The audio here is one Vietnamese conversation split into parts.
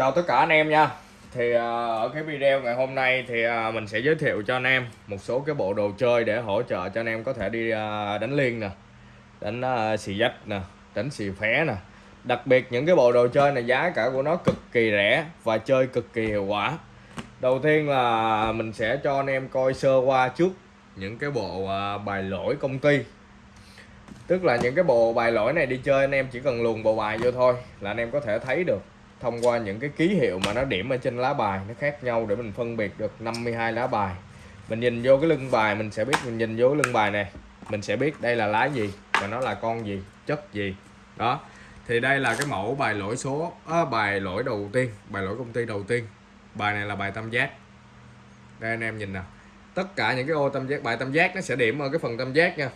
chào tất cả anh em nha. Thì à, ở cái video ngày hôm nay thì à, mình sẽ giới thiệu cho anh em một số cái bộ đồ chơi để hỗ trợ cho anh em có thể đi à, đánh liên nè, đánh xì dách nè, đánh xì phé nè. Đặc biệt những cái bộ đồ chơi này giá cả của nó cực kỳ rẻ và chơi cực kỳ hiệu quả. Đầu tiên là mình sẽ cho anh em coi sơ qua trước những cái bộ bài lỗi công ty. Tức là những cái bộ bài lỗi này đi chơi anh em chỉ cần luồn bộ bài vô thôi là anh em có thể thấy được thông qua những cái ký hiệu mà nó điểm ở trên lá bài nó khác nhau để mình phân biệt được 52 lá bài. Mình nhìn vô cái lưng bài mình sẽ biết mình nhìn vô cái lưng bài này mình sẽ biết đây là lá gì và nó là con gì chất gì. Đó thì đây là cái mẫu bài lỗi số à, bài lỗi đầu tiên bài lỗi công ty đầu tiên. Bài này là bài tam giác. Đây anh em nhìn nào tất cả những cái ô tam giác bài tam giác nó sẽ điểm ở cái phần tam giác nha.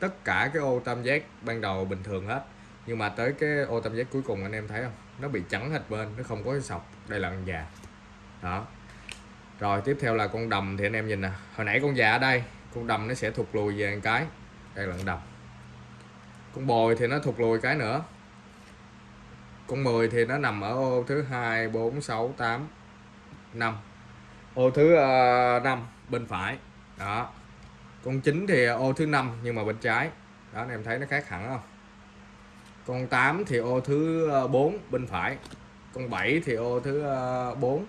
Tất cả cái ô tam giác ban đầu bình thường hết nhưng mà tới cái ô tam giác cuối cùng anh em thấy không? Nó bị trắng hết bên nó không có cái sọc đây là con già. Đó. Rồi tiếp theo là con đầm thì anh em nhìn nè. Hồi nãy con già ở đây con đầm nó sẽ thụt lùi về một cái. Đây là con đầm. Con bồi thì nó thụt lùi cái nữa. Con 10 thì nó nằm ở ô thứ hai bốn sáu tám năm. Ô thứ ờ, uh, 5 bên phải. Đó. Con 9 thì ô thứ 5 nhưng mà bên trái. Đó anh em thấy nó khác hẳn không? Con 8 thì ô thứ ờ, 4 bên phải. Con 7 thì ô thứ ờ, 4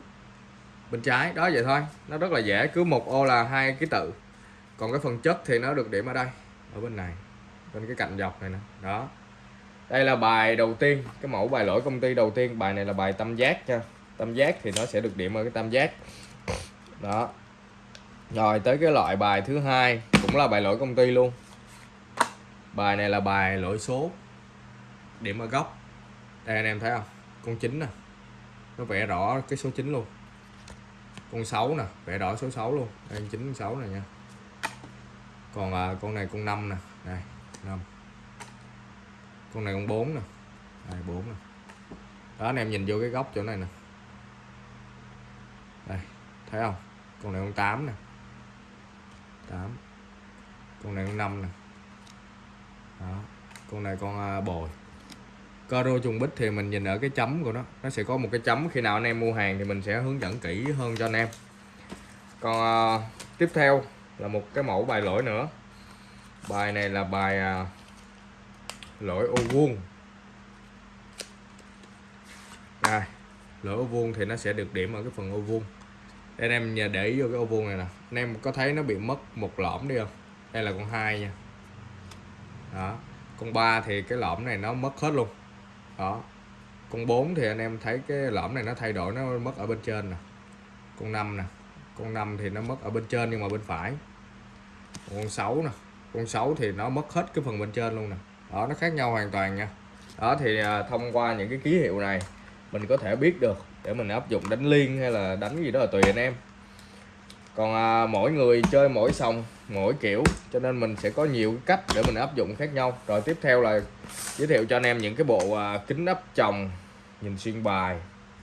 bên trái. Đó, vậy thôi. Nó rất là dễ. Cứ một ô là hai ký tự. Còn cái phần chất thì nó được điểm ở đây, ở bên này, bên cái cạnh dọc này nè. Đó. Đây là bài đầu tiên, cái mẫu bài lỗi công ty đầu tiên. Bài này là bài tam giác nha. Tam giác thì nó sẽ được điểm ở cái tam giác. Đó. Rồi, tới cái loại bài thứ hai cũng là bài lỗi công ty luôn. Bài này là bài lỗi số điểm ở góc. Đây anh em thấy không? Con 9 nè. Nó vẽ rõ cái số 9 luôn. Con 6 nè vẽ rõ số 6 luôn. Đây 9 6 này nha. Còn à, con này con 5 nè. Đây 5 con này con 4 nè. Đây 4 nè. Đó anh em nhìn vô cái góc chỗ này nè. Đây thấy không? Con này con 8 nè. 8 con này con 5 nè. Đó. Con này con à, bồi. Caro trùng bích thì mình nhìn ở cái chấm của nó. Nó sẽ có một cái chấm khi nào anh em mua hàng thì mình sẽ hướng dẫn kỹ hơn cho anh em. Còn à, tiếp theo là một cái mẫu bài lỗi nữa. Bài này là bài à, lỗi ô vuông. Đây lỗi ô vuông thì nó sẽ được điểm ở cái phần ô vuông. Đây anh em để ý vô cái ô vuông này nè. Anh em có thấy nó bị mất một lõm đi không? Đây là con hai nha. Đó con ba thì cái lõm này nó mất hết luôn đó. Con 4 thì anh em thấy cái lõm này nó thay đổi nó mất ở bên trên nè. Con 5 nè. Con 5 thì nó mất ở bên trên nhưng mà bên phải. Con 6 nè. Con 6 thì nó mất hết cái phần bên trên luôn nè. Đó nó khác nhau hoàn toàn nha. Đó thì à, thông qua những cái ký hiệu này mình có thể biết được để mình áp dụng đánh liên hay là đánh gì đó là tùy anh em. Còn à, mỗi người chơi mỗi sòng mỗi kiểu cho nên mình sẽ có nhiều cách để mình áp dụng khác nhau. Rồi tiếp theo là giới thiệu cho anh em những cái bộ à, kính ấp chồng nhìn xuyên bài.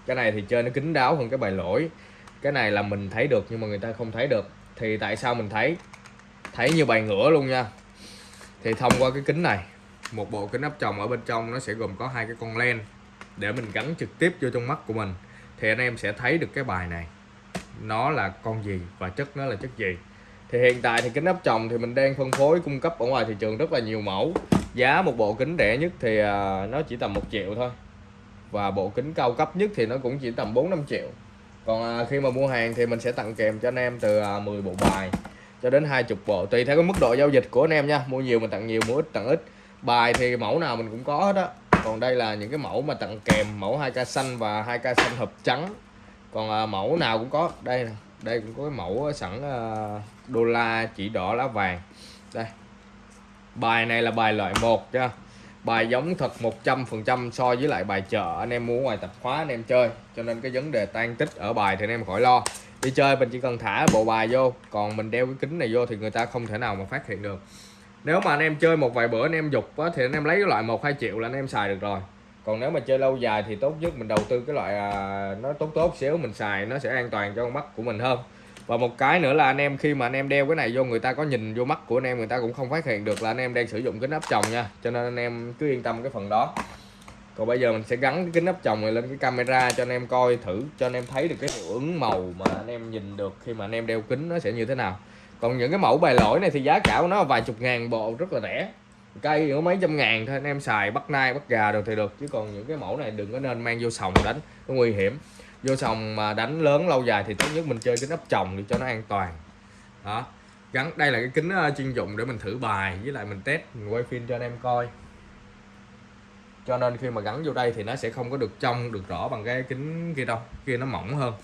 Cái này thì chơi nó kín đáo hơn cái bài lỗi. Cái này là mình thấy được nhưng mà người ta không thấy được. Thì tại sao mình thấy thấy như bài ngửa luôn nha. Thì thông qua cái kính này một bộ kính áp chồng ở bên trong nó sẽ gồm có hai cái con len để mình gắn trực tiếp vô trong mắt của mình. Thì anh em sẽ thấy được cái bài này. Nó là con gì và chất nó là chất gì thì hiện tại thì kính áp tròng thì mình đang phân phối cung cấp ở ngoài thị trường rất là nhiều mẫu. Giá một bộ kính rẻ nhất thì à, nó chỉ tầm một triệu thôi. Và bộ kính cao cấp nhất thì nó cũng chỉ tầm 4 5 triệu. Còn à, khi mà mua hàng thì mình sẽ tặng kèm cho anh em từ à, 10 bộ bài cho đến 20 bộ. Tùy theo cái mức độ giao dịch của anh em nha. Mua nhiều mình tặng nhiều, mua ít tặng ít. Bài thì mẫu nào mình cũng có hết á. Còn đây là những cái mẫu mà tặng kèm, mẫu 2k xanh và 2k xanh hộp trắng. Còn mẫu nào cũng có. Đây nè, đây cũng có cái mẫu sẵn đô la chỉ đỏ lá vàng. Đây. Bài này là bài loại một nha. Bài giống thật 100% so với lại bài chợ anh em mua ngoài tập khóa anh em chơi. Cho nên cái vấn đề tan tích ở bài thì anh em khỏi lo. Đi chơi mình chỉ cần thả bộ bài vô còn mình đeo cái kính này vô thì người ta không thể nào mà phát hiện được. Nếu mà anh em chơi một vài bữa anh em dục á, thì anh em lấy cái loại một hai triệu là anh em xài được rồi. Còn nếu mà chơi lâu dài thì tốt nhất mình đầu tư cái loại à, nó tốt tốt xíu mình xài nó sẽ an toàn cho con mắt của mình hơn và một cái nữa là anh em khi mà anh em đeo cái này vô, người ta có nhìn vô mắt của anh em, người ta cũng không phát hiện được là anh em đang sử dụng kính áp tròng nha. Cho nên anh em cứ yên tâm cái phần đó. Còn bây giờ mình sẽ gắn cái kính áp tròng này lên cái camera cho anh em coi thử, cho anh em thấy được cái hiệu ứng màu mà anh em nhìn được khi mà anh em đeo kính nó sẽ như thế nào. Còn những cái mẫu bài lỗi này thì giá cả của nó vài chục ngàn bộ, rất là rẻ. Cây có mấy trăm ngàn thôi, anh em xài bắt nai, bắt gà được thì được. Chứ còn những cái mẫu này đừng có nên mang vô sòng đánh nó nguy hiểm vô sòng mà đánh lớn lâu dài thì tốt nhất mình chơi kính ấp chồng để cho nó an toàn. Đó. Gắn, đây là cái kính ờ, chuyên dụng để mình thử bài, với lại mình test, mình quay phim cho anh em coi. Cho nên khi mà gắn vô đây thì nó sẽ không có được trong, được rõ bằng cái kính kia đâu, kia nó mỏng hơn.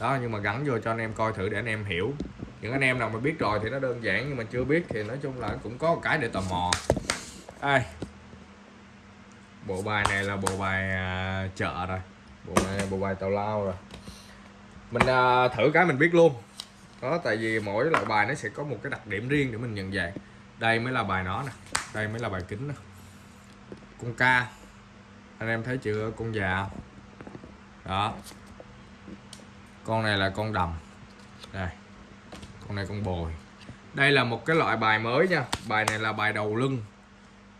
Đó, nhưng mà gắn vô cho anh em coi thử để anh em hiểu. Những anh em nào mà biết rồi thì nó đơn giản, nhưng mà chưa biết thì nói chung là cũng có một cái để tò mò. Ai? Bộ bài này là bộ bài à, chợ rồi bộ bài bộ bài tàu lao rồi. Mình à, thử cái mình biết luôn. Đó tại vì mỗi loại bài nó sẽ có một cái đặc điểm riêng để mình nhận dạng. Đây mới là bài nó nè. Đây mới là bài kính nè. Con ca. Anh em thấy chưa? Con già. Đó. Con này là con đầm. Đây. Con này con bồi. Đây là một cái loại bài mới nha. Bài này là bài đầu lưng.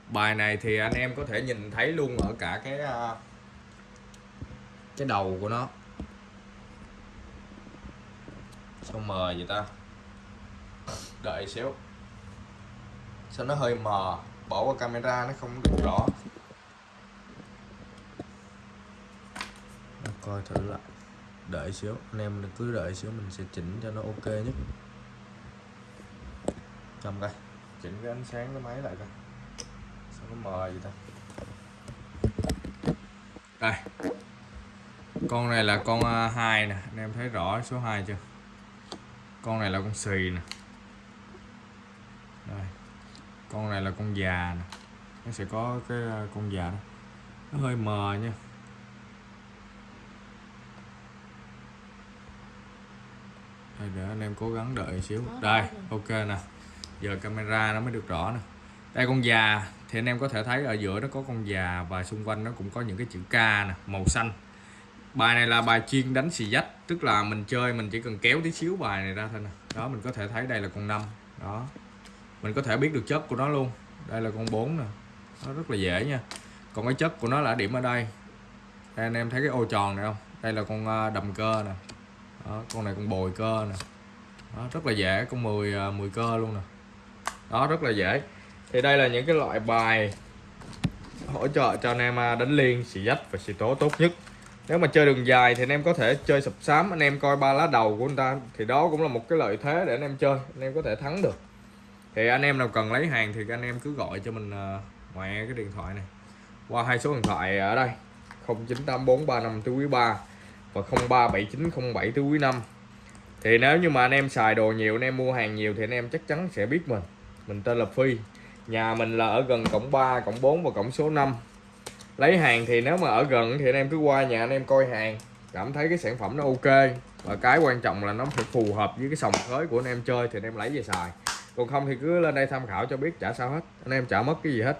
Bài này thì anh em có thể nhìn thấy luôn ở cả cái à, cái đầu của nó. Sao mờ vậy ta? Đợi xíu. Sao nó hơi mờ? Bỏ qua camera nó không được rõ. Coi thử lại. Đợi xíu. Anh em cứ đợi xíu mình sẽ chỉnh cho nó ok nhất. Cầm coi. Chỉnh cái ánh sáng cái máy lại coi. Sao nó mờ vậy ta? Đây con này là con à, hai nè. Anh em thấy rõ số 2 chưa? Con này là con xì nè. Đây. Con này là con già nè. Nó sẽ có cái à, con già đó. Nó hơi mờ nha. Đây để anh em cố gắng đợi xíu. Đây ok nè. Giờ camera nó mới được rõ nè. Đây con già. Thì anh em có thể thấy ở giữa nó có con già và xung quanh nó cũng có những cái chữ K nè màu xanh bài này là bài chuyên đánh xì dách tức là mình chơi mình chỉ cần kéo tí xíu bài này ra thôi nè. Đó mình có thể thấy đây là con năm. Đó. Mình có thể biết được chất của nó luôn. Đây là con 4 nè. Nó rất là dễ nha. Còn cái chất của nó là điểm ở đây. Đây anh em thấy cái ô tròn này không? Đây là con à, đầm cơ nè. Đó, con này con bồi cơ nè. Đó, rất là dễ con 10 10 à, cơ luôn nè. Đó rất là dễ. Thì đây là những cái loại bài hỗ trợ cho anh em à, đánh liên xì dách và xì tố tốt nhất nếu mà chơi đường dài thì anh em có thể chơi sập sám, anh em coi ba lá đầu của anh ta. Thì đó cũng là một cái lợi thế để anh em chơi, anh em có thể thắng được. Thì anh em nào cần lấy hàng thì anh em cứ gọi cho mình ờ, ngoài cái điện thoại này. Qua hai số điện thoại ở đây 098435 tứ quý 3 và 037907 tứ quý 5 thì nếu như mà anh em xài đồ nhiều, anh em mua hàng nhiều thì anh em chắc chắn sẽ biết mình. Mình tên là Phi, nhà mình là ở gần cổng 3 cổng 4 và cổng số 5 lấy hàng thì nếu mà ở gần thì anh em cứ qua nhà anh em coi hàng. Cảm thấy cái sản phẩm nó ok. Và cái quan trọng là nó phải phù hợp với cái sòng khới của anh em chơi thì anh em lấy về xài. Còn không thì cứ lên đây tham khảo cho biết trả sao hết. Anh em trả mất cái gì hết.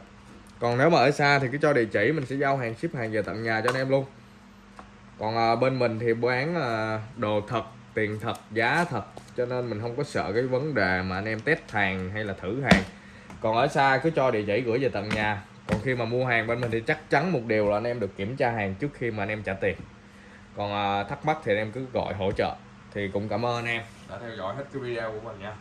Còn nếu mà ở xa thì cứ cho địa chỉ mình sẽ giao hàng ship hàng về tận nhà cho anh em luôn. Còn à, bên mình thì bán à, đồ thật tiền thật giá thật. Cho nên mình không có sợ cái vấn đề mà anh em test hàng hay là thử hàng. Còn ở xa cứ cho địa chỉ gửi về tận nhà còn khi mà mua hàng bên mình thì chắc chắn một điều là anh em được kiểm tra hàng trước khi mà anh em trả tiền. Còn à, thắc mắc thì anh em cứ gọi hỗ trợ. Thì cũng cảm ơn anh em đã theo dõi hết cái video của mình nha.